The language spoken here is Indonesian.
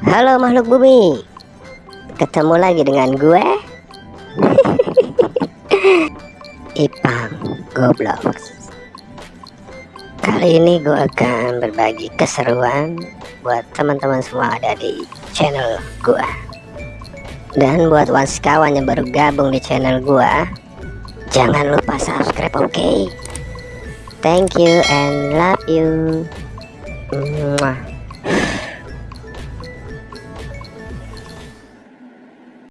Halo makhluk bumi. Ketemu lagi dengan gue. Ipang Goblok. Kali ini gue akan berbagi keseruan Buat teman-teman semua ada di channel gue. Dan buat kawan yang baru gabung di channel gue Jangan lupa subscribe oke? Okay? Thank you and love you. Mwah.